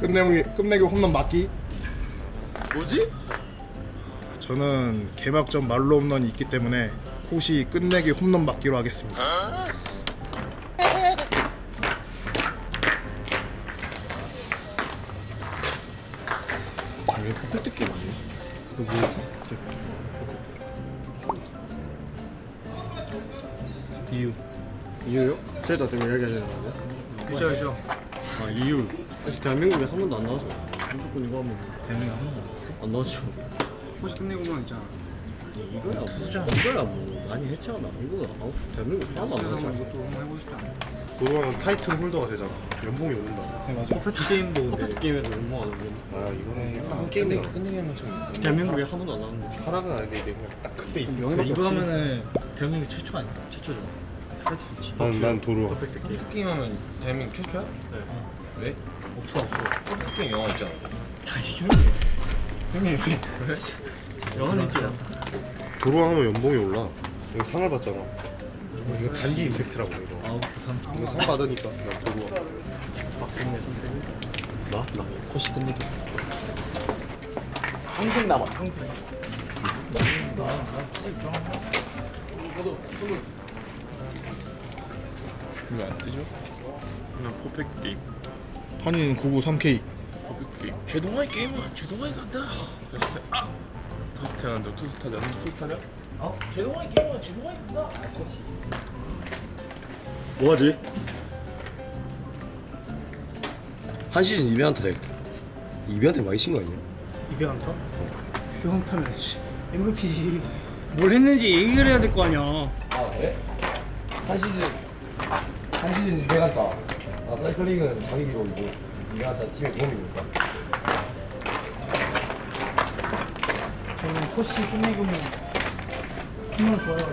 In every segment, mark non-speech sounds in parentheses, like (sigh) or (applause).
끝내기 끝내기 홈런 맞기. 뭐지? 저는 개막전 말로 홈런이 있기 때문에 콧이 끝내기 홈런 맞기로 하겠습니다. 아니야? 너 뭐했어? 이유. 이유요? 그래도 때문에 이야기하자는 거야? 그죠. 아 이유 아직 대한민국에 한 번도 안 나와서 무조건 이거 하면 대명이 한 번도 안 왔어. 안 나왔죠 혹시 끝내고만 있잖아. 이거야 뭐 이거야 뭐 많이 했잖아 이거 아, 대한민국 하나도 안 나왔잖아 이것도 한번 해보고 싶지 않아. 그거는 타이틀 홀더가 되잖아. 연봉이 오른다. 네 맞아. 퍼펙트 게임도 퍼펙트 게임에서 응모하는 건아 이거는 한 게임에 끝내기만 좀. 대한민국에 한 번도 안 나왔는데 하락은 아닌데 이제 그냥 딱 그때 명예밖에 이거. 하면은 대한민국 최초 아니야? 최초죠 난, 난 도루와. 퍼펙트 게임 퍼펙트 게임 하면 대한민국 최초야? 네. 왜? 없어 없어. 퍼펙트 게임 영화 있잖아. 영원히지 도루와 하면 연봉이 올라. 이거 상을 받잖아. 이거 단기 임팩트라고 이거. 아우 그3 이거 상 받으니까 난 도루와. 박승민의 선택은 나? 나. 코시 끝내기 평생 남아 평생. 이거 안 뜨죠? 그냥 퍼펙트 게임 한인 993K. 퍼펙트 게임 최동화의 게임은 최동화이 간다. 다시 태 아! 다시 태어난다 투수 타자 어? 최동화의 게임은 최동화이 간다. 뭐하지? 한 시즌 200안타 되겠다 200안타 많이 친 거 아니야? 200안타? 200안타면 씨 MVP지 뭘 했는지 얘기를 해야 될 거 아니야 아 그래? 한 시즌 한 시즌 200안타 아 사이클링은 자기 기록이고 200안타 팀의 도움이니까 저는 코시 끝내기면 정말 좋아해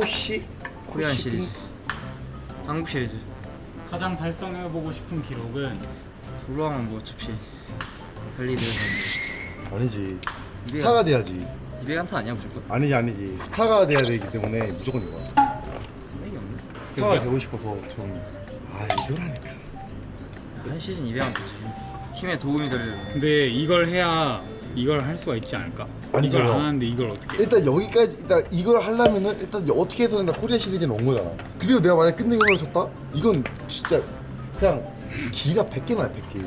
코시. 코리안 시리즈 한국 시리즈 가장 달성해보고 싶은 기록은 도로하면 뭐 어차피 달리대요 아니지. 스타가 돼야지. 200안타 아니야 무조건? 아니지 아니지. 스타가 돼야 되기 때문에 무조건 이거야. 스타가 되고 싶어서 좀. 아 이거라니까. 한 시즌 200안타지 팀에 도움이 되려면 근데 이걸 해야 이걸 할 수가 있지 않을까? 아니죠. 이걸 안 하는데 이걸 어떻게 해? 일단 여기까지 일단 이걸 하려면은 일단 어떻게 해서는 나 코리아 시리즈는 온 거잖아. 그리고 내가 만약 끝내기를 쳤다? 이건 진짜 그냥 기가 100개 나야 100개.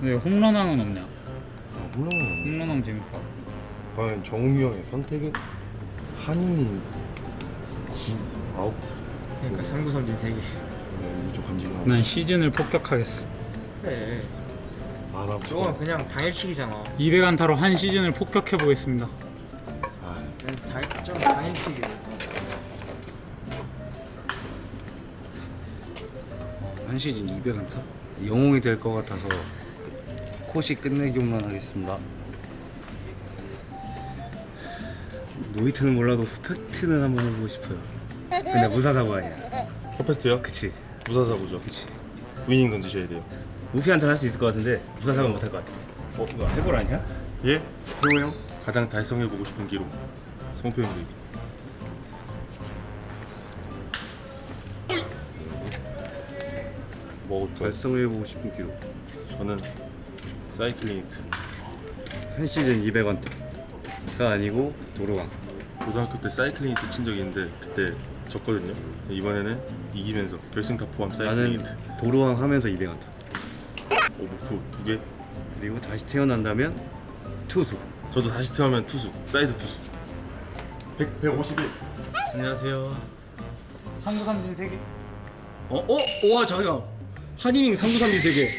근데 홈런왕은 없냐? 아, 홈런은 홈런왕 재밌다 과연 정우 형의 선택은 한인이 9, 9 그러니까 3구 삼진 3개 네, 이거 좀 간지나 난 시즌을 폭격하겠어 그래 아나 저건 그냥 당일치기잖아 200안타로 한 시즌을 폭격해보겠습니다 아, 당, 좀 당일치기 한 시즌 200안타? 영웅이 될 것 같아서 코시 끝내기만 하겠습니다. 노이트는 몰라도 퍼펙트는 한번 해보고 싶어요. 근데 무사사고 아니야. 퍼펙트요? 그치. 무사사고죠 그치. 구이닝 던지셔야 돼요 무피한테 할 수 있을 것 같은데 무사사고 못할 것 같아. 어? 이거 해볼 아니야? 예? 세호 형 가장 달성해보고 싶은 기록 송표현 얘기 뭐하고 싶어요? 달성해보고 싶은 기록. 저는 사이클링 히트 한 시즌 200안타가 아니고 도로강. 고등학교 때 사이클링 히트 친 적이 있는데 그때 졌거든요 이번에는 이기면서 결승 타 포함 사이클링 나는 히트 도로강 하면서 200안타. 오 목표 두개 그리고 다시 태어난다면 투수. 저도 다시 태어나면 투수 사이드 투수 100, 151 안녕하세요. 3구 삼진 3개 어? 어? 와 자기야 한이닝 3구 3리 3개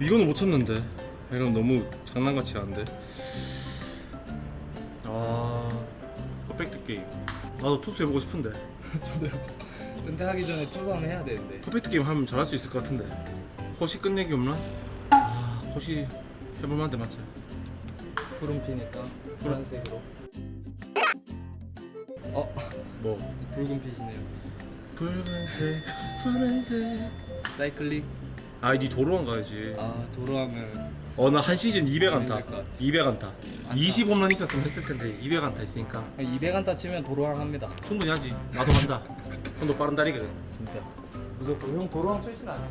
이거는 못 참는데 이건 너무 장난같이 하는데 아 퍼펙트 게임 나도 투수 해보고 싶은데 (laughs) 은퇴하기 전에 투수 한번 해야 되는데. 퍼펙트 게임 하면 잘할 수 있을 것 같은데 호시 끝내기 없나? 아 호시 해볼만한데 맞지? 푸른 피니까 파란색으로. 어? 뭐 붉은 빛이네요. 붉은색 푸른색 사이클링. 아니 니 도로안 가야지 아 도로하면 어 나 한 시즌 200 안타 될것 같아. 200 안타 20 홈런 있었으면 했을 텐데 200 안타 있으니까 200 안타 치면 도로항 합니다. 충분히 하지 나도 한다 형도 빠른 다리거든 진짜. 무조건 형 도로랑 출신 아니야?